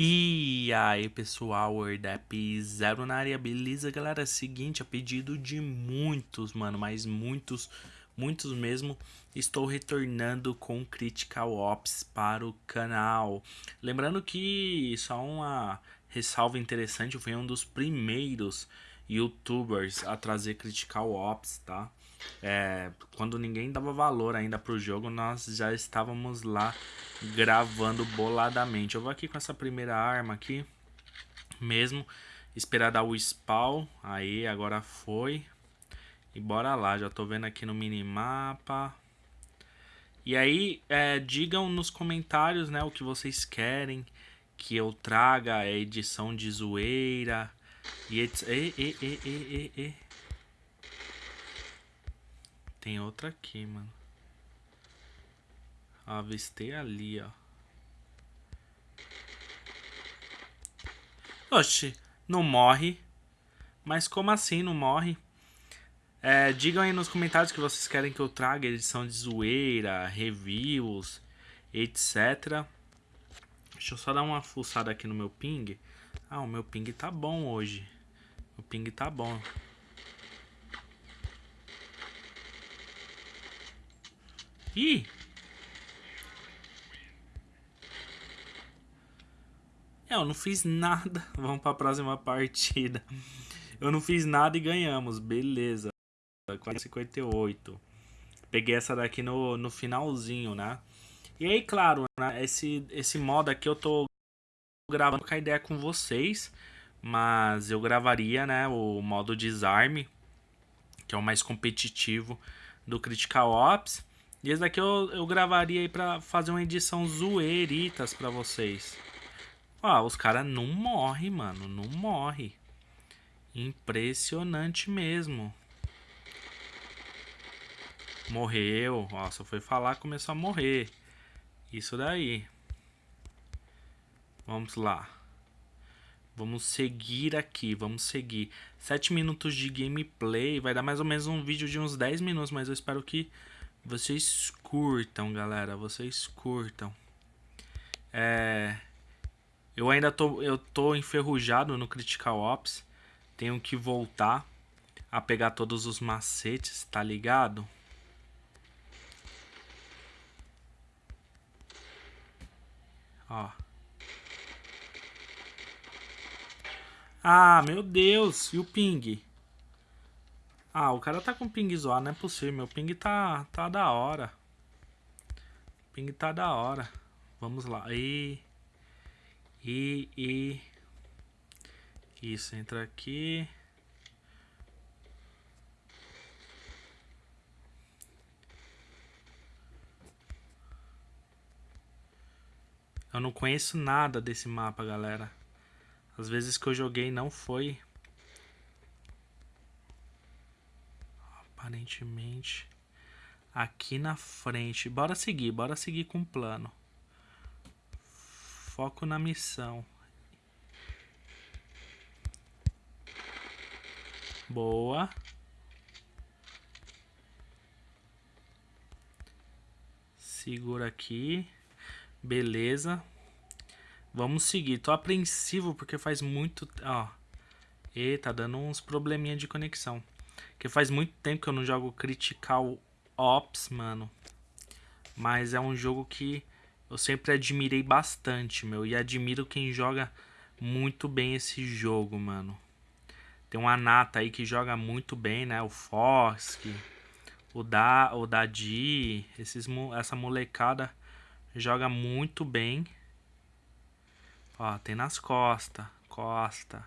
E aí pessoal, WordApp Zero na área, beleza galera? Seguinte, a pedido de muitos, mano, mas muitos, muitos mesmo, estou retornando com Critical Ops para o canal. Lembrando que só uma ressalva interessante, eu fui um dos primeiros youtubers a trazer Critical Ops, tá? É, quando ninguém dava valor ainda pro jogo, nós já estávamos lá gravando boladamente. Eu vou aqui com essa primeira arma aqui, mesmo, esperar dar o spawn, aí agora foi. E bora lá, já tô vendo aqui no minimapa. E aí, é, digam nos comentários, né, o que vocês querem que eu traga, a edição de zoeira, e, e, e, e, e, e. Tem outra aqui, mano. Avistei ali, ó. Oxe, não morre. Mas como assim não morre? É, digam aí nos comentários que vocês querem que eu traga edição de zoeira, reviews, etc. Deixa eu só dar uma fuçada aqui no meu ping. Ah, o meu ping tá bom hoje. O ping tá bom. Ih! É, eu não fiz nada. Vamos pra próxima partida. Eu não fiz nada e ganhamos. Beleza. 458. Peguei essa daqui no, no finalzinho, né? E aí, claro, né, esse, esse modo aqui eu tô gravando com a ideia com vocês. Mas eu gravaria, né, o modo desarme. Que é o mais competitivo do Critical Ops. E esse daqui eu, eu gravaria aí pra fazer uma edição zoeiritas pra vocês. Ó, os caras não morrem, mano. Não morre. Impressionante mesmo. Morreu. Ó, só foi falar começou a morrer. Isso daí. Vamos lá. Vamos seguir aqui, vamos seguir. 7 minutos de gameplay. Vai dar mais ou menos um vídeo de uns 10 minutos, mas eu espero que vocês curtam, galera. Vocês curtam. É... Eu ainda tô, eu tô enferrujado no Critical Ops. Tenho que voltar a pegar todos os macetes, tá ligado? Ó. Ah, meu Deus. E o ping? Ah, o cara tá com ping zoado, não é possível. Meu ping tá, tá da hora. Ping tá da hora. Vamos lá. E... E... E... Isso, entra aqui. Eu não conheço nada desse mapa, galera. Às vezes que eu joguei não foi aparentemente aqui na frente. Bora seguir, bora seguir com o plano. Foco na missão. Boa. Segura aqui. Beleza. Vamos seguir. Tô apreensivo porque faz muito... Ó. E tá dando uns probleminha de conexão. Porque faz muito tempo que eu não jogo Critical Ops, mano. Mas é um jogo que eu sempre admirei bastante, meu. E admiro quem joga muito bem esse jogo, mano. Tem uma nata aí que joga muito bem, né? O Fosk, o, da, o Dadi, esses, essa molecada joga muito bem. Ó, tem nas costas, costa.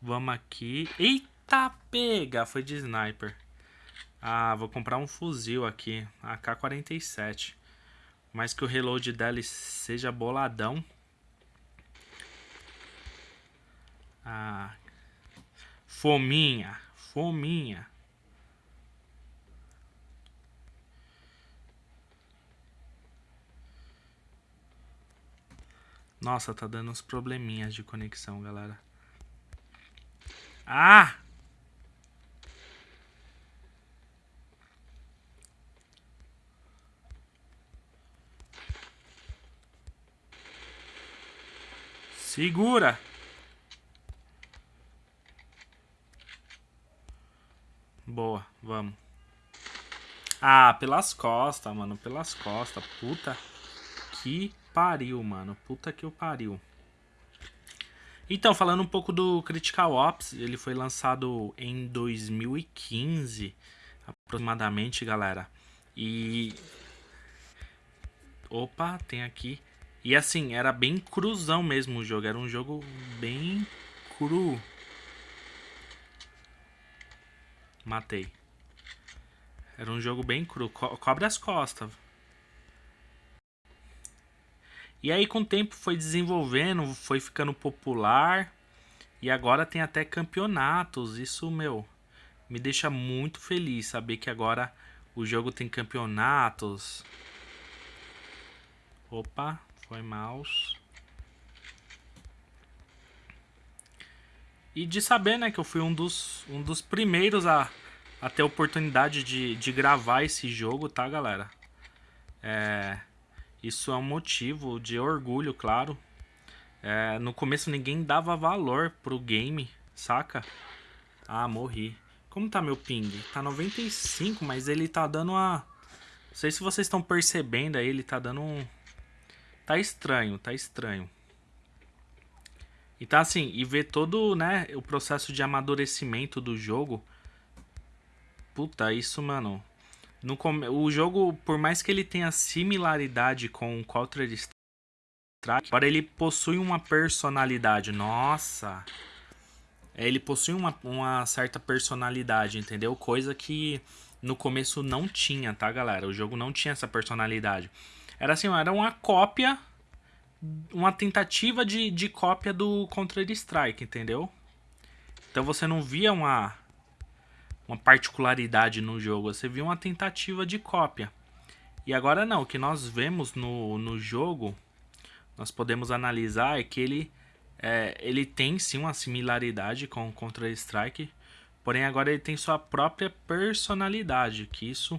Vamos aqui. Eita, pega! Foi de sniper. Ah, vou comprar um fuzil aqui. AK-47. Mas que o reload dela seja boladão. Ah. Fominha. Fominha. Nossa, tá dando uns probleminhas de conexão, galera. Ah! Segura! Boa, vamos. Ah, pelas costas, mano. Pelas costas. Puta que pariu, mano. Puta que o pariu. Então, falando um pouco do Critical Ops, ele foi lançado em 2015, aproximadamente, galera. E... Opa, tem aqui. E assim, era bem cruzão mesmo o jogo. Era um jogo bem cru. Matei. Era um jogo bem cru. Co cobre as costas. E aí com o tempo foi desenvolvendo, foi ficando popular. E agora tem até campeonatos. Isso, meu, me deixa muito feliz saber que agora o jogo tem campeonatos. Opa, foi mouse. E de saber, né, que eu fui um dos, um dos primeiros a, a ter a oportunidade de, de gravar esse jogo, tá, galera? É, isso é um motivo de orgulho, claro. É, no começo ninguém dava valor pro game, saca? Ah, morri. Como tá meu ping? Tá 95, mas ele tá dando uma... Não sei se vocês estão percebendo aí, ele tá dando um... Tá estranho, tá estranho. Então assim, e ver todo, né, o processo de amadurecimento do jogo. Puta, isso, mano, no, o jogo, por mais que ele tenha similaridade com Counter Strike, agora ele possui uma personalidade. Nossa! Ele possui uma, uma certa personalidade, entendeu? Coisa que no começo não tinha, tá, galera? O jogo não tinha essa personalidade. Era assim, era uma cópia, uma tentativa de, de cópia do Counter Strike, entendeu? Então você não via uma uma particularidade no jogo, você viu uma tentativa de cópia. E agora não, o que nós vemos no, no jogo, nós podemos analisar é que ele, é, ele tem sim uma similaridade com o Counter-Strike, porém agora ele tem sua própria personalidade, que isso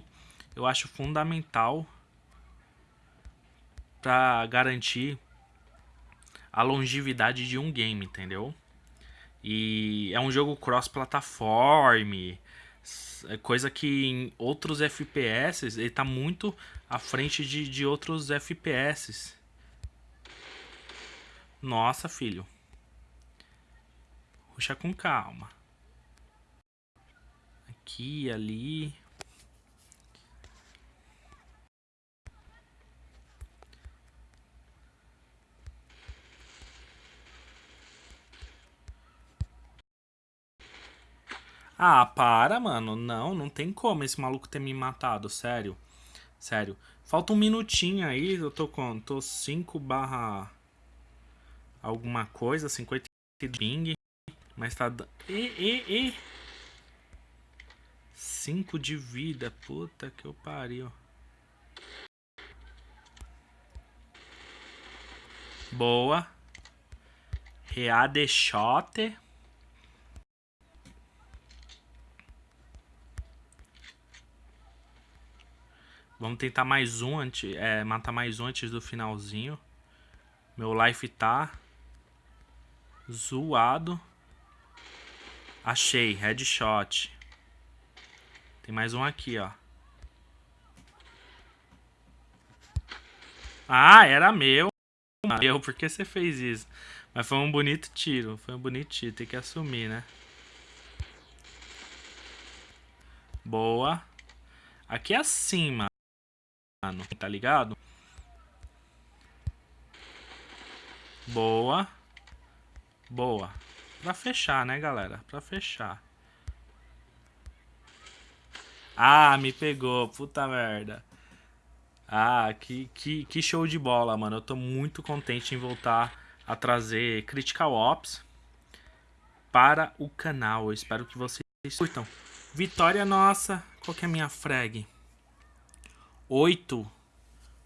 eu acho fundamental para garantir a longevidade de um game, entendeu? E é um jogo cross-plataforma, coisa que em outros FPS ele tá muito à frente de, de outros FPS. Nossa, filho. Puxa com calma. Aqui, ali. Ah, para, mano. Não, não tem como esse maluco ter me matado, sério. Sério. Falta um minutinho aí, eu tô com... Tô 5 barra... Alguma coisa, 50 ping. Mas tá... E, e, e... 5 de vida, puta que eu pariu. Boa. Reade Vamos tentar mais um, antes, é, matar mais um antes do finalzinho. Meu life tá zoado. Achei, headshot. Tem mais um aqui, ó. Ah, era meu. Meu, por que você fez isso? Mas foi um bonito tiro, foi um bonito tiro, tem que assumir, né? Boa. Aqui é acima mano, tá ligado? Boa. Boa. Pra fechar, né, galera? Pra fechar. Ah, me pegou. Puta merda. Ah, que, que, que show de bola, mano. Eu tô muito contente em voltar a trazer Critical Ops para o canal. Eu espero que vocês curtam. Vitória nossa. Qual que é a minha frag? 8,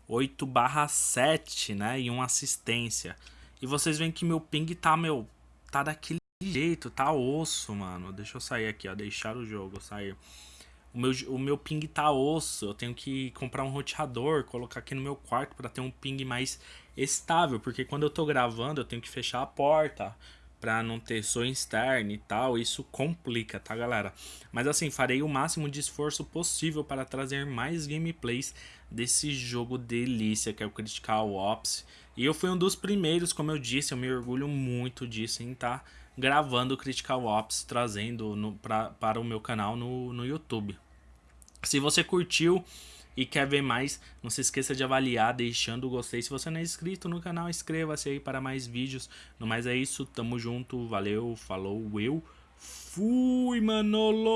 8 barra 7, né? E uma assistência. E vocês veem que meu ping tá, meu, tá daquele jeito, tá osso, mano. Deixa eu sair aqui, ó, deixar o jogo, sair. o meu, o meu ping tá osso, eu tenho que comprar um roteador, colocar aqui no meu quarto para ter um ping mais estável, porque quando eu tô gravando eu tenho que fechar a porta para não ter som externo e tal, isso complica, tá galera? Mas assim, farei o máximo de esforço possível para trazer mais gameplays desse jogo delícia que é o Critical Ops. E eu fui um dos primeiros, como eu disse, eu me orgulho muito disso em estar tá gravando Critical Ops, trazendo no, pra, para o meu canal no, no YouTube. Se você curtiu e quer ver mais, não se esqueça de avaliar, deixando o gostei. Se você não é inscrito no canal, inscreva-se aí para mais vídeos. No mais é isso, tamo junto, valeu, falou, eu fui, Manolo!